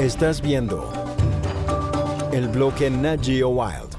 Estás viendo el bloque Nat Geo Wild.